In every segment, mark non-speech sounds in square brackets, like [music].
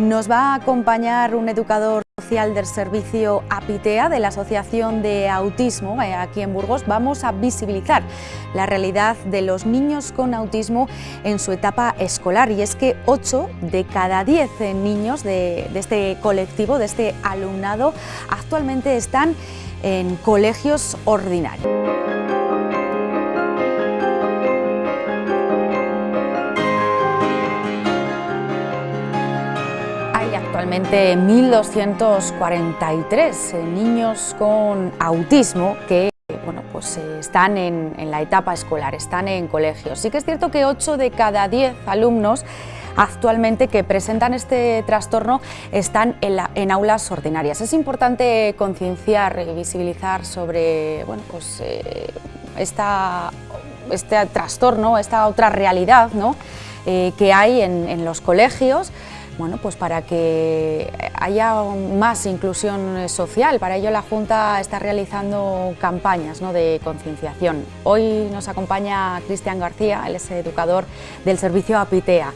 Nos va a acompañar un educador social del servicio APITEA de la Asociación de Autismo eh, aquí en Burgos. Vamos a visibilizar la realidad de los niños con autismo en su etapa escolar y es que 8 de cada 10 niños de, de este colectivo, de este alumnado, actualmente están en colegios ordinarios. Actualmente 1.243 eh, niños con autismo que bueno, pues, eh, están en, la etapa escolar, están en colegios. Sí que es cierto que 8 de cada 10 alumnos actualmente que presentan este trastorno están en, aulas ordinarias. Es importante concienciar y visibilizar sobre bueno, pues, eh, esta, este trastorno, esta otra realidad ¿no? que hay en los colegios, bueno, pues para que haya más inclusión social. Para ello la Junta está realizando campañas de concienciación. Hoy nos acompaña Cristian García, él es educador del servicio APITEA.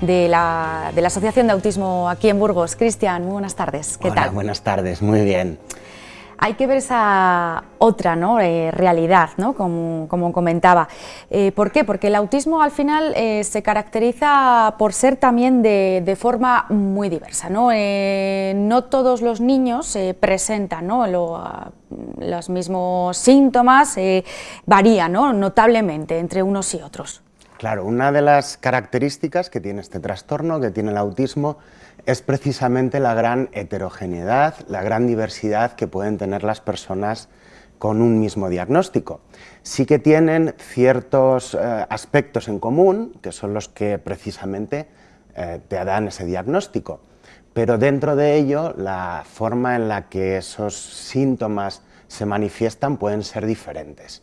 De la, Asociación de Autismo aquí en Burgos. Cristian, muy buenas tardes. ¿Qué Hola, tal? buenas tardes, muy bien hay que ver esa otra ¿no? Eh, realidad, ¿no? como, comentaba. Eh, ¿Por qué? Porque el autismo al final eh, se caracteriza por ser también de, forma muy diversa. No, no todos los niños presentan ¿no? los mismos síntomas, varían notablemente entre unos y otros. Claro, una de las características que tiene este trastorno, que tiene el autismo, es precisamente la gran heterogeneidad, la gran diversidad que pueden tener las personas con un mismo diagnóstico. Sí que tienen ciertos eh, aspectos en común, que son los que precisamente eh, te dan ese diagnóstico, pero dentro de ello la forma en la que esos síntomas se manifiestan pueden ser diferentes.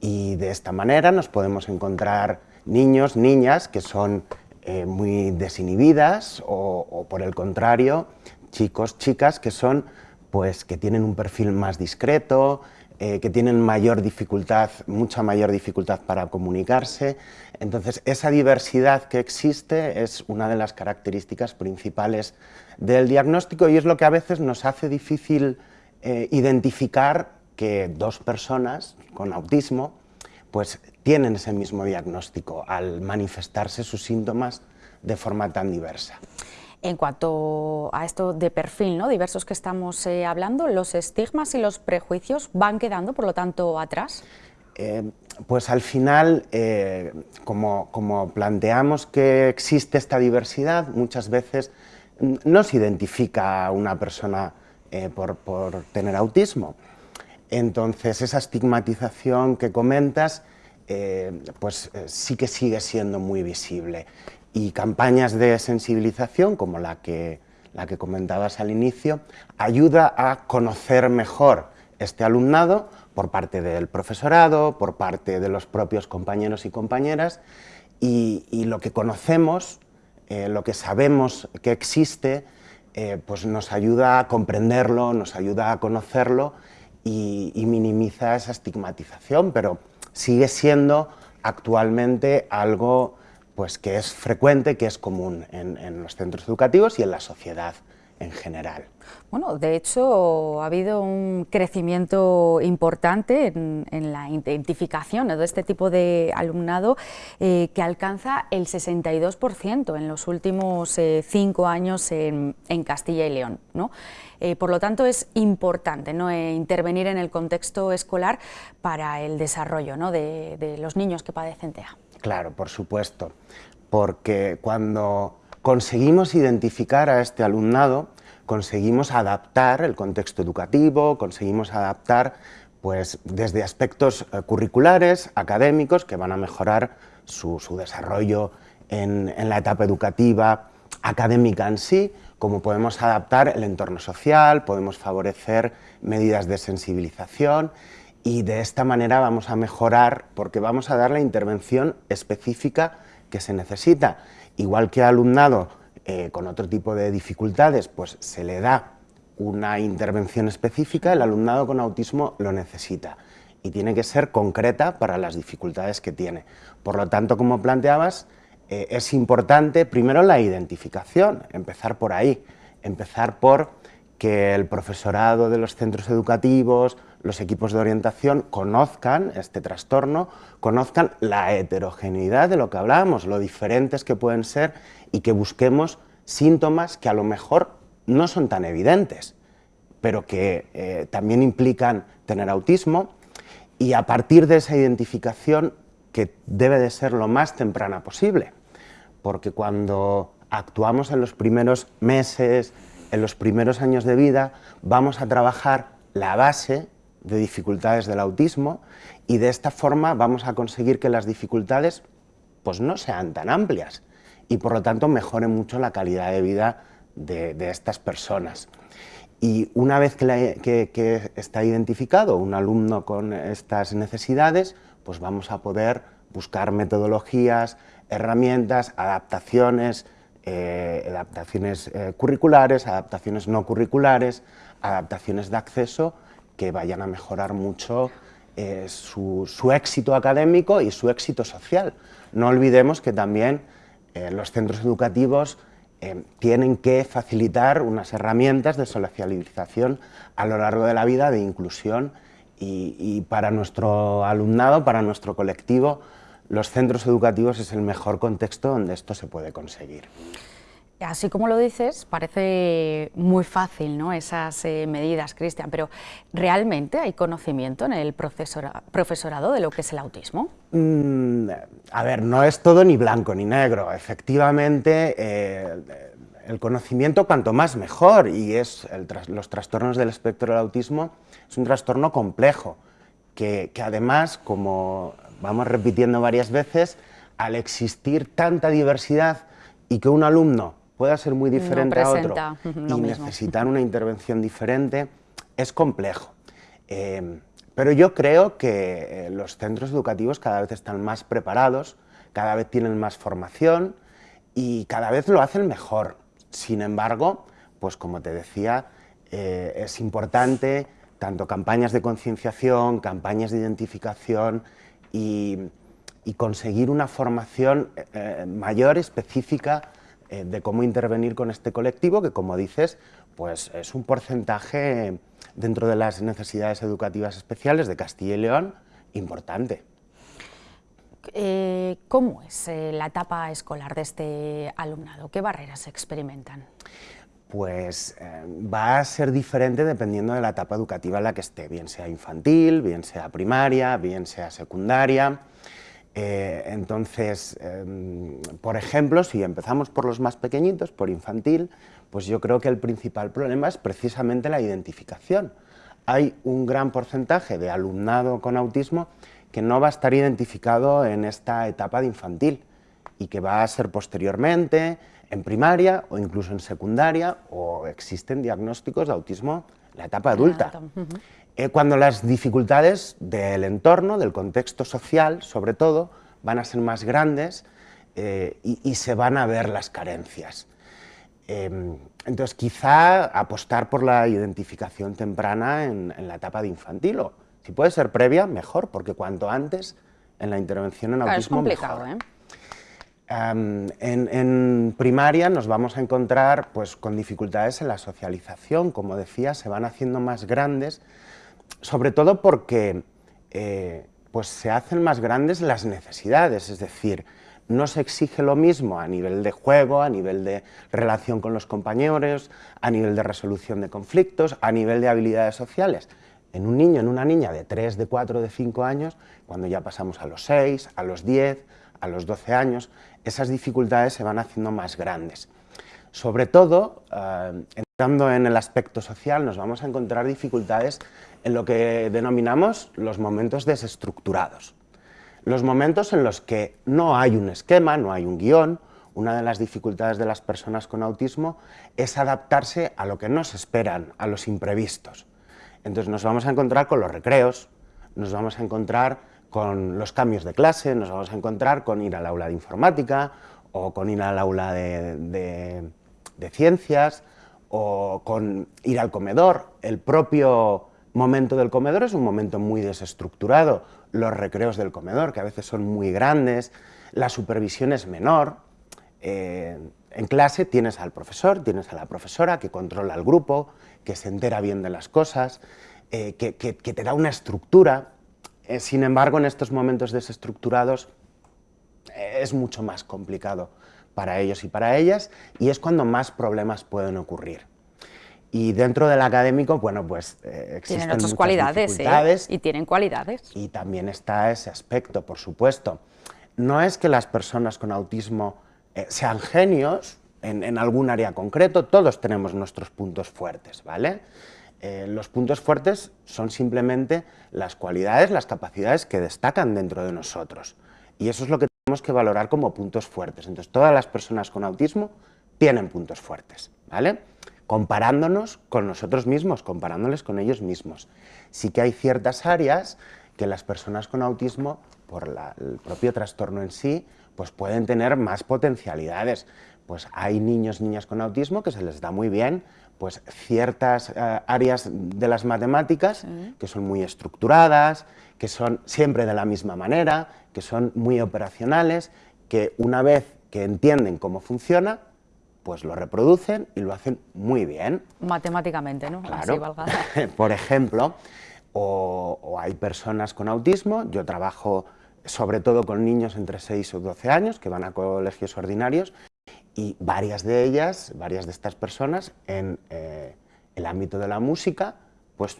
Y de esta manera nos podemos encontrar niños, niñas que son eh, muy desinhibidas o, por el contrario, chicos, chicas que son, pues, que tienen un perfil más discreto, eh, que tienen mayor dificultad, mucha mayor dificultad para comunicarse. Entonces, esa diversidad que existe es una de las características principales del diagnóstico y es lo que a veces nos hace difícil eh, identificar que dos personas con autismo pues tienen ese mismo diagnóstico al manifestarse sus síntomas de forma tan diversa. En cuanto a esto de perfil ¿no? diversos que estamos eh, hablando, ¿los estigmas y los prejuicios van quedando, por lo tanto, atrás? Eh, pues al final, eh, como, como, planteamos que existe esta diversidad, muchas veces no se identifica a una persona por, por tener autismo. Entonces, esa estigmatización que comentas eh, pues eh, sí que sigue siendo muy visible. Y campañas de sensibilización, como la que, la que comentabas al inicio, ayuda a conocer mejor este alumnado por parte del profesorado, por parte de los propios compañeros y compañeras, y, lo que conocemos, eh, lo que sabemos que existe, pues nos ayuda a comprenderlo, nos ayuda a conocerlo y, minimiza esa estigmatización, pero sigue siendo actualmente algo pues, que es frecuente, que es común en, los centros educativos y en la sociedad en general. Bueno, de hecho, ha habido un crecimiento importante en, la identificación de este tipo de alumnado eh, que alcanza el 62% en los últimos eh, cinco años en, Castilla y León. ¿no? Eh, por lo tanto, es importante ¿no? intervenir en el contexto escolar para el desarrollo ¿no? de, de los niños que padecen TEA. Claro, por supuesto, porque cuando conseguimos identificar a este alumnado, conseguimos adaptar el contexto educativo, conseguimos adaptar pues, desde aspectos eh, curriculares, académicos, que van a mejorar su, desarrollo en, la etapa educativa, académica en sí, como podemos adaptar el entorno social, podemos favorecer medidas de sensibilización y de esta manera vamos a mejorar porque vamos a dar la intervención específica que se necesita. Igual que alumnado eh, con otro tipo de dificultades, pues se le da una intervención específica, el alumnado con autismo lo necesita y tiene que ser concreta para las dificultades que tiene. Por lo tanto, como planteabas, eh, es importante primero la identificación, empezar por ahí, empezar por que el profesorado de los centros educativos, los equipos de orientación conozcan este trastorno, conozcan la heterogeneidad de lo que hablábamos, lo diferentes que pueden ser y que busquemos síntomas que a lo mejor no son tan evidentes, pero que eh, también implican tener autismo. Y a partir de esa identificación que debe de ser lo más temprana posible, porque cuando actuamos en los primeros meses, en los primeros años de vida, vamos a trabajar la base de dificultades del autismo y de esta forma vamos a conseguir que las dificultades pues no sean tan amplias y por lo tanto mejore mucho la calidad de vida de, estas personas. Y una vez que, está identificado un alumno con estas necesidades, pues vamos a poder buscar metodologías, herramientas, adaptaciones, eh, adaptaciones eh, curriculares, adaptaciones no curriculares, adaptaciones de acceso que vayan a mejorar mucho eh, su, éxito académico y su éxito social. No olvidemos que también eh, los centros educativos eh, tienen que facilitar unas herramientas de socialización a lo largo de la vida, de inclusión, y para nuestro alumnado, para nuestro colectivo, los centros educativos es el mejor contexto donde esto se puede conseguir. Así como lo dices, parece muy fácil ¿no? esas eh, medidas, Cristian, pero ¿realmente hay conocimiento en el profesorado de lo que es el autismo? Mm, a ver, no es todo ni blanco ni negro. Efectivamente, eh, el conocimiento cuanto más mejor, y es los trastornos del espectro del autismo es un trastorno complejo, que, que además, como vamos repitiendo varias veces, al existir tanta diversidad y que un alumno pueda ser muy diferente a otro [laughs] y necesitar una intervención diferente, es complejo. Eh, pero yo creo que eh, los centros educativos cada vez están más preparados, cada vez tienen más formación y cada vez lo hacen mejor. Sin embargo, pues como te decía, eh, es importante tanto campañas de concienciación, campañas de identificación y, conseguir una formación mayor, específica, eh, de cómo intervenir con este colectivo, que como dices, pues es un porcentaje dentro de las necesidades educativas especiales de Castilla y León importante. Eh, ¿Cómo es eh, la etapa escolar de este alumnado? ¿Qué barreras se experimentan? Pues va a ser diferente dependiendo de la etapa educativa en la que esté, bien sea infantil, bien sea primaria, bien sea secundaria. Eh, entonces, em, por ejemplo, si empezamos por los más pequeñitos, por infantil, pues yo creo que el principal problema es precisamente la identificación. Hay un gran porcentaje de alumnado con autismo que no va a estar identificado en esta etapa de infantil y que va a ser posteriormente en primaria o incluso en secundaria o existen diagnósticos de autismo la etapa adulta. Eh, cuando las dificultades del entorno, del contexto social, sobre todo, van a ser más grandes eh, y, se van a ver las carencias. Em, entonces, quizá apostar por la identificación temprana en, la etapa de infantil, o si puede ser previa, mejor, porque cuanto antes en la intervención en autismo, es complicado, ¿eh? En, primaria nos vamos a encontrar pues, con dificultades en la socialización, como decía, se van haciendo más grandes, sobre todo porque eh, pues se hacen más grandes las necesidades, es decir, no se exige lo mismo a nivel de juego, a nivel de relación con los compañeros, a nivel de resolución de conflictos, a nivel de habilidades sociales. En un niño, en una niña de 3, de 4, de 5 años, cuando ya pasamos a los 6, a los 10, a los 12 años, esas dificultades se van haciendo más grandes. Sobre todo, eh, entrando en el aspecto social, nos vamos a encontrar dificultades en lo que denominamos los momentos desestructurados. Los momentos en los que no hay un esquema, no hay un guion, una de las dificultades de las personas con autismo es adaptarse a lo que nos esperan, a los imprevistos. Entonces nos vamos a encontrar con los recreos, nos vamos a encontrar con los cambios de clase, nos vamos a encontrar con ir al aula de informática o con ir al aula de, ciencias o con ir al comedor. El propio momento del comedor es un momento muy desestructurado, los recreos del comedor, que a veces son muy grandes, la supervisión es menor, eh, en clase tienes al profesor, tienes a la profesora que controla el grupo, que se entera bien de las cosas, eh, que, te da una estructura. Eh, sin embargo, en estos momentos desestructurados es mucho más complicado para ellos y para ellas y es cuando más problemas pueden ocurrir. Y dentro del académico, bueno, pues existen tienen otras cualidades y tienen cualidades. Y también está ese aspecto, por supuesto. No es que las personas con autismo eh, sean genios en, algún área concreto, todos tenemos nuestros puntos fuertes, ¿vale? Eh, los puntos fuertes son simplemente las cualidades, las capacidades que destacan dentro de nosotros. Y eso es lo que tenemos que valorar como puntos fuertes. Entonces, todas las personas con autismo tienen puntos fuertes, ¿vale? Comparándonos con nosotros mismos, comparándoles con ellos mismos. Sí que hay ciertas áreas que las personas con autismo, por el propio trastorno en sí, pues pueden tener más potencialidades. Pues hay niños, niñas con autismo que se les da muy bien pues ciertas eh, áreas de las matemáticas que son muy estructuradas, que son siempre de la misma manera, que son muy operacionales, que una vez que entienden cómo funciona, pues lo reproducen y lo hacen muy bien. Matemáticamente, ¿no? Claro. [laughs] Por ejemplo, o, o, hay personas con autismo, yo trabajo sobre todo con niños entre 6 o 12 años que van a colegios ordinarios y varias de ellas, varias de estas personas en eh, el ámbito de la música, pues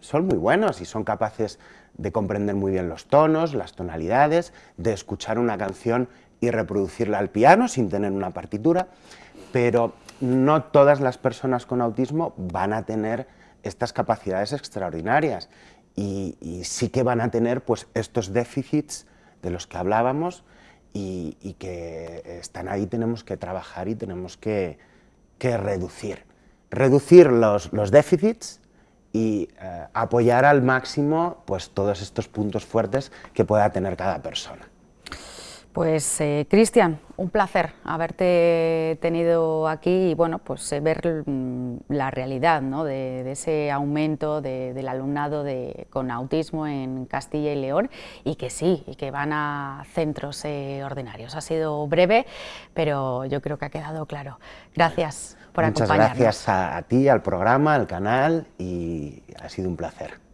son muy buenos y son capaces de comprender muy bien los tonos, las tonalidades, de escuchar una canción y reproducirla al piano sin tener una partitura, pero no todas las personas con autismo van a tener estas capacidades extraordinarias. Y, sí que van a tener pues, estos déficits de los que hablábamos y, que están ahí, tenemos que trabajar y tenemos que, reducir. Reducir los, déficits y eh, apoyar al máximo pues, todos estos puntos fuertes que pueda tener cada persona. Pues eh, Cristian, un placer haberte tenido aquí y bueno, pues eh, ver mm, la realidad de, ese aumento del alumnado con autismo en Castilla y León y que sí, y que van a centros eh, ordinarios. Ha sido breve, pero yo creo que ha quedado claro. Gracias por Muchas acompañarnos. gracias a ti, al programa, al canal y ha sido un placer.